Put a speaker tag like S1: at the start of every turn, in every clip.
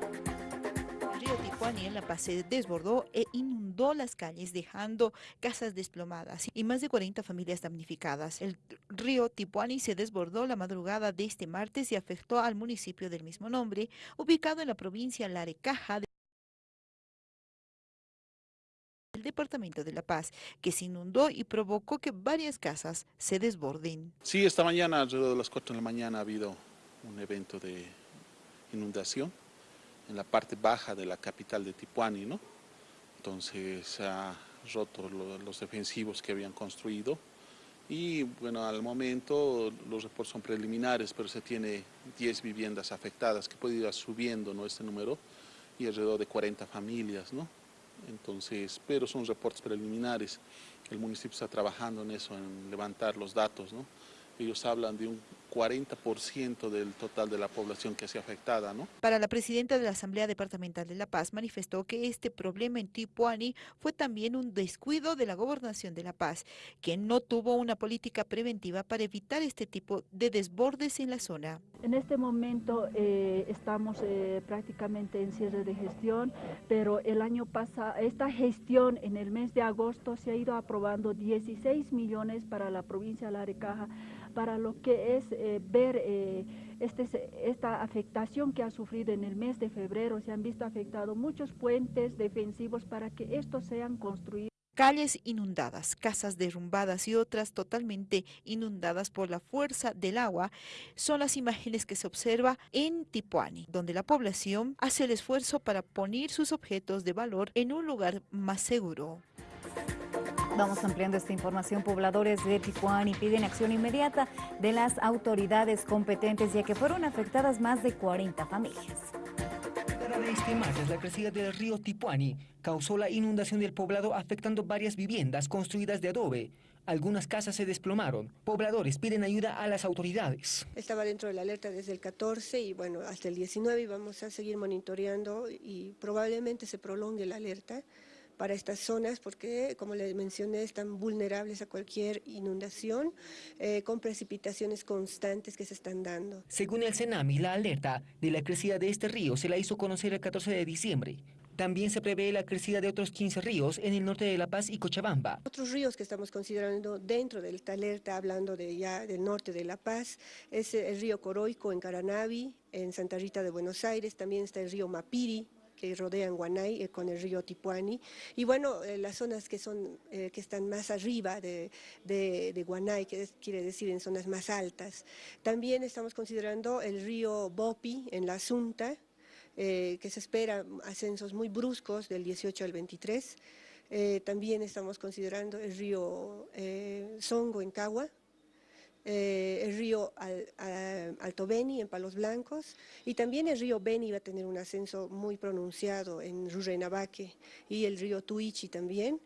S1: El río Tijuani en La Paz se desbordó e inundó las calles, dejando casas desplomadas y más de 40 familias damnificadas. El río Tijuani se desbordó la madrugada de este martes y afectó al municipio del mismo nombre, ubicado en la provincia Larecaja del departamento de La Paz, que se inundó y provocó que varias casas se desborden.
S2: Sí, esta mañana, alrededor de las 4 de la mañana, ha habido un evento de inundación en la parte baja de la capital de Tipuani, ¿no? Entonces ha roto los defensivos que habían construido y bueno, al momento los reportes son preliminares, pero se tiene 10 viviendas afectadas, que puede ir subiendo ¿no? este número, y alrededor de 40 familias, ¿no? Entonces, pero son reportes preliminares, el municipio está trabajando en eso, en levantar los datos, ¿no? Ellos hablan de un 40% del total de la población que se afectada. ¿no?
S1: Para la presidenta de la Asamblea Departamental de La Paz manifestó que este problema en Tipuani fue también un descuido de la gobernación de La Paz, que no tuvo una política preventiva para evitar este tipo de desbordes en la zona.
S3: En este momento eh, estamos eh, prácticamente en cierre de gestión, pero el año pasado, esta gestión en el mes de agosto se ha ido aprobando 16 millones para la provincia de La Arecaja, para lo que es eh, ver eh, este, esta afectación que ha sufrido en el mes de febrero. Se han visto afectados muchos puentes defensivos para que estos sean construidos.
S1: Calles inundadas, casas derrumbadas y otras totalmente inundadas por la fuerza del agua son las imágenes que se observa en Tipuani, donde la población hace el esfuerzo para poner sus objetos de valor en un lugar más seguro.
S4: Vamos ampliando esta información. Pobladores de Tijuana y piden acción inmediata de las autoridades competentes ya que fueron afectadas más de 40 familias.
S5: este martes, la crecida del río Tipuani causó la inundación del poblado afectando varias viviendas construidas de adobe. Algunas casas se desplomaron. Pobladores piden ayuda a las autoridades.
S6: Estaba dentro de la alerta desde el 14 y bueno, hasta el 19 y vamos a seguir monitoreando y probablemente se prolongue la alerta para estas zonas porque, como les mencioné, están vulnerables a cualquier inundación eh, con precipitaciones constantes que se están dando.
S5: Según el CENAMI, la alerta de la crecida de este río se la hizo conocer el 14 de diciembre. También se prevé la crecida de otros 15 ríos en el norte de La Paz y Cochabamba.
S6: Otros ríos que estamos considerando dentro de esta alerta, hablando de ya del norte de La Paz, es el río Coroico en Caranavi, en Santa Rita de Buenos Aires, también está el río Mapiri, que rodean Guanay eh, con el río Tipuani. Y bueno, eh, las zonas que, son, eh, que están más arriba de, de, Guanay, que quiere decir en zonas más altas. También estamos considerando el río Bopi en la Asunta, que se espera ascensos muy bruscos del 18 al 23. también estamos considerando el río Songo en Cagua, eh, el río Alto Beni en Palos Blancos y también el río Beni va a tener un ascenso muy pronunciado en Rurrenabaque y el río Tuichi también.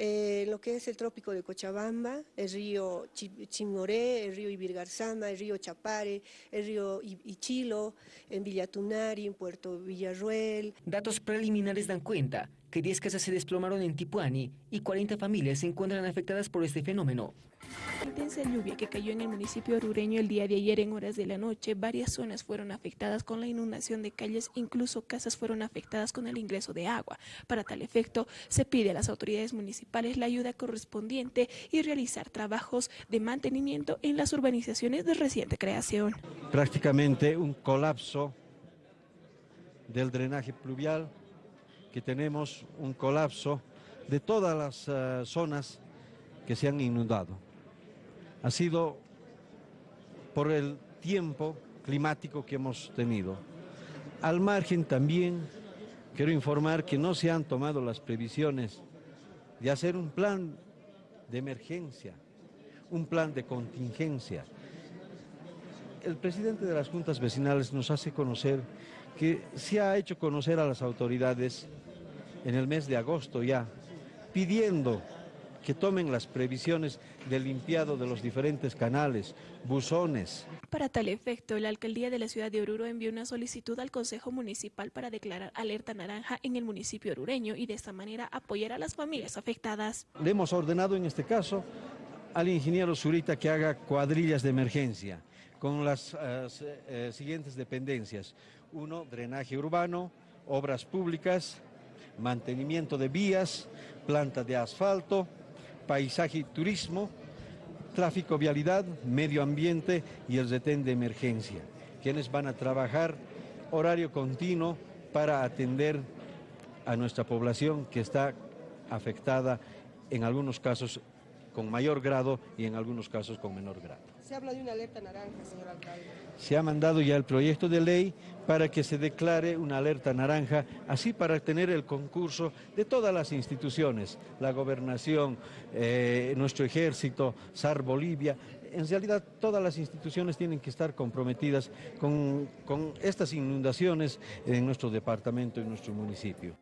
S6: Eh, lo que es el trópico de Cochabamba, el río Chimoré, el río Ibirgarzama, el río Chapare, el río Ichilo, en Villatunari, en Puerto Villarruel.
S5: Datos preliminares dan cuenta que 10 casas se desplomaron en Tipuani y 40 familias se encuentran afectadas por este fenómeno.
S7: Intensa lluvia que cayó en el municipio orureño el día de ayer en horas de la noche, varias zonas fueron afectadas con la inundación de calles, incluso casas fueron afectadas con el ingreso de agua. Para tal efecto, se pide a las autoridades municipales la ayuda correspondiente y realizar trabajos de mantenimiento en las urbanizaciones de reciente creación.
S8: Prácticamente un colapso del drenaje pluvial, que tenemos un colapso de todas las eh, zonas que se han inundado ha sido por el tiempo climático que hemos tenido. Al margen también quiero informar que no se han tomado las previsiones de hacer un plan de emergencia, un plan de contingencia. El presidente de las juntas vecinales nos hace conocer que se ha hecho conocer a las autoridades en el mes de agosto ya, pidiendo que tomen las previsiones del limpiado de los diferentes canales, buzones.
S7: Para tal efecto, la alcaldía de la ciudad de Oruro envió una solicitud al Consejo Municipal para declarar alerta naranja en el municipio orureño y de esta manera apoyar a las familias afectadas.
S8: Le hemos ordenado en este caso al ingeniero Zurita que haga cuadrillas de emergencia con las eh, eh, siguientes dependencias. Uno, drenaje urbano, obras públicas, mantenimiento de vías, planta de asfalto, paisaje y turismo, tráfico, vialidad, medio ambiente y el retén de emergencia, quienes van a trabajar horario continuo para atender a nuestra población que está afectada en algunos casos con mayor grado y en algunos casos con menor grado.
S9: Se habla de una alerta naranja, señor alcalde.
S8: Se ha mandado ya el proyecto de ley para que se declare una alerta naranja, así para tener el concurso de todas las instituciones, la gobernación, eh, nuestro ejército, SAR Bolivia. En realidad todas las instituciones tienen que estar comprometidas con, con estas inundaciones en nuestro departamento y nuestro municipio.